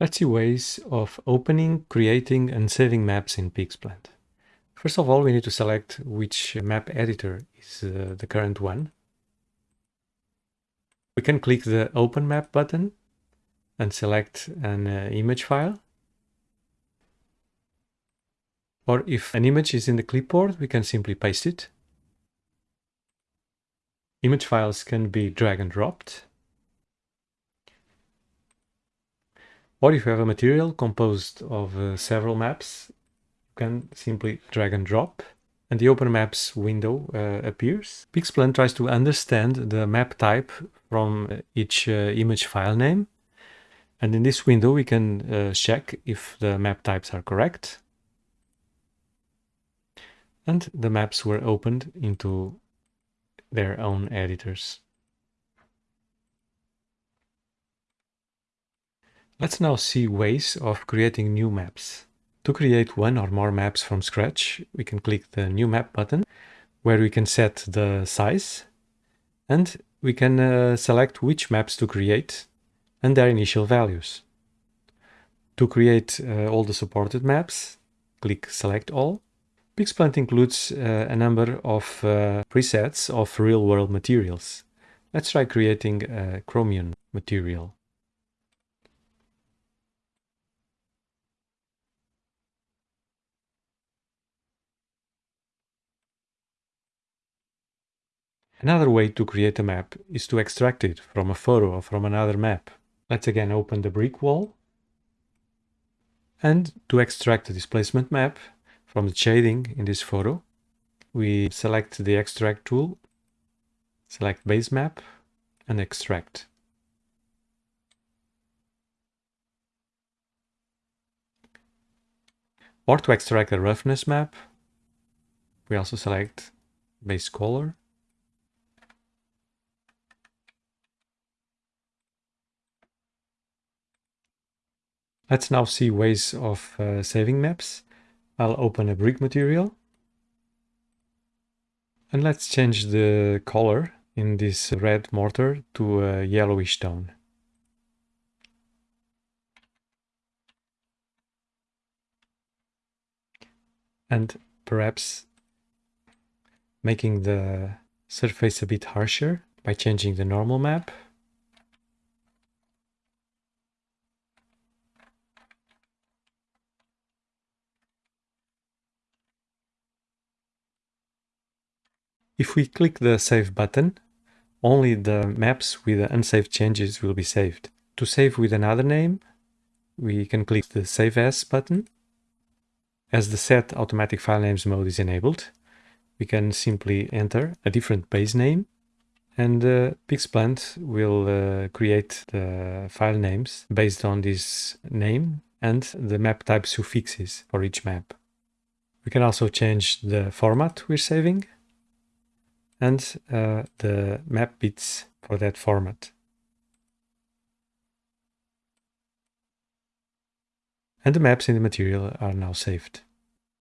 Let's see ways of opening, creating and saving maps in Pixplant. First of all, we need to select which map editor is uh, the current one. We can click the Open Map button and select an uh, image file. Or if an image is in the clipboard, we can simply paste it. Image files can be drag and dropped. Or if you have a material composed of uh, several maps, you can simply drag and drop and the Open Maps window uh, appears. Pixplant tries to understand the map type from each uh, image file name. And in this window, we can uh, check if the map types are correct. And the maps were opened into their own editors. Let's now see ways of creating new maps. To create one or more maps from scratch, we can click the New Map button, where we can set the size, and we can uh, select which maps to create and their initial values. To create uh, all the supported maps, click Select All. Pixplant includes uh, a number of uh, presets of real-world materials. Let's try creating a chromium material. Another way to create a map is to extract it from a photo or from another map. Let's again open the brick wall. And to extract the displacement map from the shading in this photo, we select the extract tool, select base map and extract. Or to extract a roughness map, we also select base color Let's now see ways of uh, saving maps. I'll open a brick material. And let's change the color in this red mortar to a yellowish tone. And perhaps making the surface a bit harsher by changing the normal map. If we click the Save button, only the maps with the unsaved changes will be saved. To save with another name, we can click the Save As button. As the Set Automatic File Names mode is enabled, we can simply enter a different base name and uh, Pixplant will uh, create the file names based on this name and the map type suffixes for each map. We can also change the format we're saving and uh, the map bits for that format. And the maps in the material are now saved.